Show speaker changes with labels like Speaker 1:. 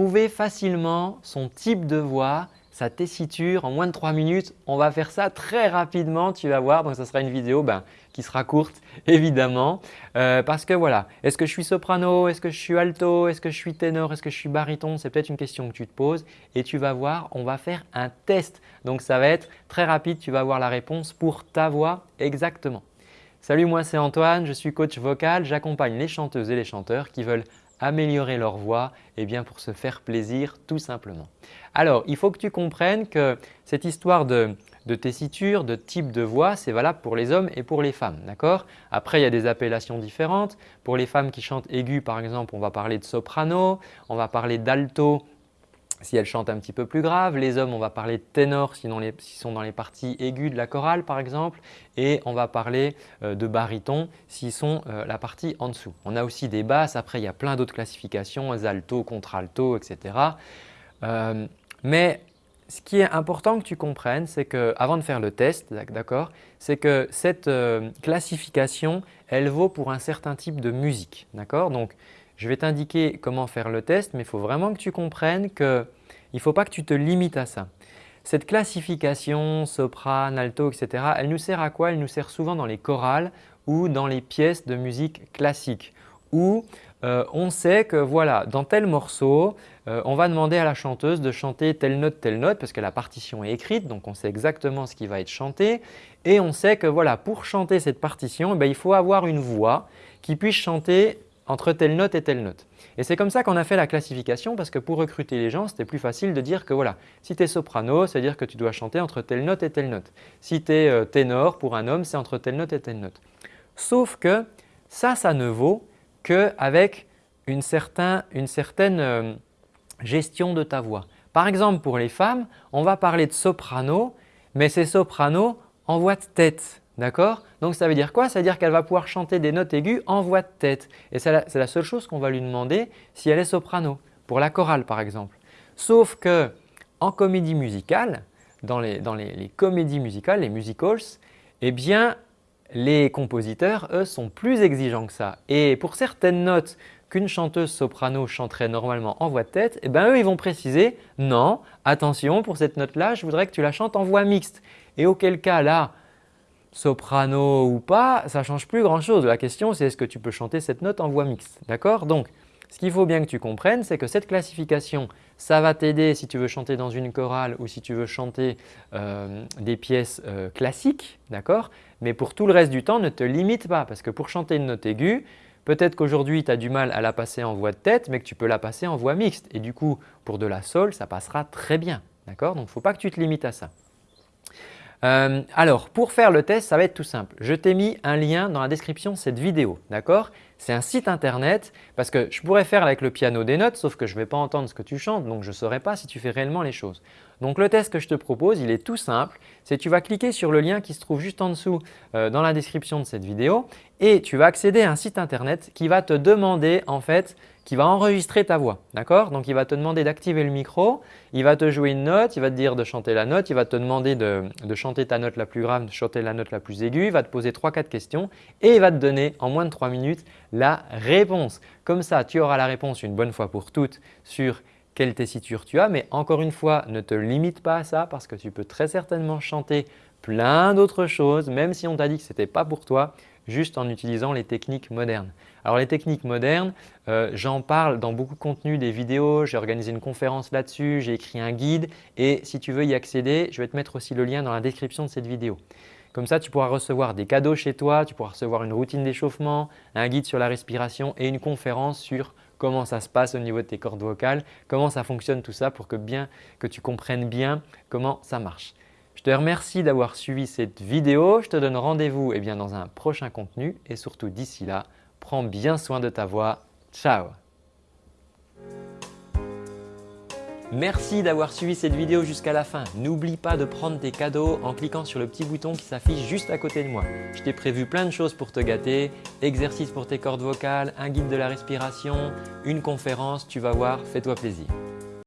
Speaker 1: trouver facilement son type de voix, sa tessiture en moins de 3 minutes. On va faire ça très rapidement, tu vas voir. Donc, ce sera une vidéo ben, qui sera courte évidemment euh, parce que voilà, est-ce que je suis soprano, est-ce que je suis alto, est-ce que je suis ténor, est-ce que je suis baryton? C'est peut-être une question que tu te poses et tu vas voir, on va faire un test. Donc, ça va être très rapide, tu vas avoir la réponse pour ta voix exactement. Salut, moi c'est Antoine, je suis coach vocal. J'accompagne les chanteuses et les chanteurs qui veulent améliorer leur voix eh bien pour se faire plaisir tout simplement. Alors, il faut que tu comprennes que cette histoire de, tessiture, de type de voix, c'est valable pour les hommes et pour les femmes. d'accord? Après, il y a des appellations différentes. Pour les femmes qui chantent aigu, par exemple, on va parler de soprano, on va parler d'alto si elles chantent un petit peu plus grave. Les hommes, on va parler de ténor s'ils sont dans les parties aiguës de la chorale par exemple. Et on va parler euh, de baryton s'ils sont euh, la partie en dessous. On a aussi des basses. Après, il y a plein d'autres classifications, alto, contralto, etc. Euh, mais ce qui est important que tu comprennes, c'est que avant de faire le test, d'accord, c'est que cette classification, elle vaut pour un certain type de musique. D'accord? Je vais t'indiquer comment faire le test, mais il faut vraiment que tu comprennes qu'il ne faut pas que tu te limites à ça. Cette classification, soprano, alto, etc., elle nous sert à quoi? Elle nous sert souvent dans les chorales ou dans les pièces de musique classique où euh, on sait que voilà, dans tel morceau, euh, on va demander à la chanteuse de chanter telle note, telle note parce que la partition est écrite donc on sait exactement ce qui va être chanté et on sait que voilà, pour chanter cette partition, eh il faut avoir une voix qui puisse chanter entre telle note et telle note. Et c'est comme ça qu'on a fait la classification parce que pour recruter les gens, c'était plus facile de dire que voilà, si tu es soprano, c'est-à-dire que tu dois chanter entre telle note et telle note. Si tu es euh, ténor, pour un homme, c'est entre telle note et telle note. Sauf que ça, ça ne vaut qu'avec une, une certaine euh, gestion de ta voix. Par exemple, pour les femmes, on va parler de soprano, mais c'est soprano en voix de tête. D'accord? Donc ça veut dire quoi? Ça veut dire qu'elle va pouvoir chanter des notes aiguës en voix de tête. Et c'est la, seule chose qu'on va lui demander si elle est soprano, pour la chorale par exemple. Sauf que en comédie musicale, dans les, comédies musicales, les musicals, eh bien les compositeurs, eux, sont plus exigeants que ça. Et pour certaines notes qu'une chanteuse soprano chanterait normalement en voix de tête, eh bien eux, ils vont préciser « non, attention, pour cette note-là, je voudrais que tu la chantes en voix mixte ». Et auquel cas, là, soprano ou pas, ça change plus grand-chose. La question, c'est est-ce que tu peux chanter cette note en voix mixte. D'accord? Donc, ce qu'il faut bien que tu comprennes, c'est que cette classification, ça va t'aider si tu veux chanter dans une chorale ou si tu veux chanter euh, des pièces euh, classiques, d'accord? Mais pour tout le reste du temps, ne te limite pas parce que pour chanter une note aiguë, peut-être qu'aujourd'hui tu as du mal à la passer en voix de tête, mais que tu peux la passer en voix mixte. Et du coup, pour de la sol, ça passera très bien. D'accord? Donc, il ne faut pas que tu te limites à ça. Euh, alors, pour faire le test, ça va être tout simple. Je t'ai mis un lien dans la description de cette vidéo. D'accord? C'est un site internet parce que je pourrais faire avec le piano des notes sauf que je ne vais pas entendre ce que tu chantes donc je ne saurais pas si tu fais réellement les choses. Donc le test que je te propose, il est tout simple. C'est tu vas cliquer sur le lien qui se trouve juste en dessous euh, dans la description de cette vidéo et tu vas accéder à un site internet qui va te demander en fait qui va enregistrer ta voix. D'accord? Donc, il va te demander d'activer le micro, il va te jouer une note, il va te dire de chanter la note, il va te demander de, chanter ta note la plus grave, de chanter la note la plus aiguë, il va te poser 3-4 questions et il va te donner en moins de 3 minutes la réponse. Comme ça, tu auras la réponse une bonne fois pour toutes sur quelle tessiture tu as. Mais encore une fois, ne te limite pas à ça parce que tu peux très certainement chanter plein d'autres choses même si on t'a dit que ce n'était pas pour toi juste en utilisant les techniques modernes. Alors les techniques modernes, euh, j'en parle dans beaucoup de contenu, des vidéos, j'ai organisé une conférence là-dessus, j'ai écrit un guide et si tu veux y accéder, je vais te mettre aussi le lien dans la description de cette vidéo. Comme ça, tu pourras recevoir des cadeaux chez toi, tu pourras recevoir une routine d'échauffement, un guide sur la respiration et une conférence sur comment ça se passe au niveau de tes cordes vocales, comment ça fonctionne tout ça pour que, bien, que tu comprennes bien comment ça marche. Je te remercie d'avoir suivi cette vidéo. Je te donne rendez-vous eh dans un prochain contenu et surtout d'ici là, prends bien soin de ta voix. Ciao Merci d'avoir suivi cette vidéo jusqu'à la fin. N'oublie pas de prendre tes cadeaux en cliquant sur le petit bouton qui s'affiche juste à côté de moi. Je t'ai prévu plein de choses pour te gâter, exercices pour tes cordes vocales, un guide de la respiration, une conférence, tu vas voir, fais-toi plaisir.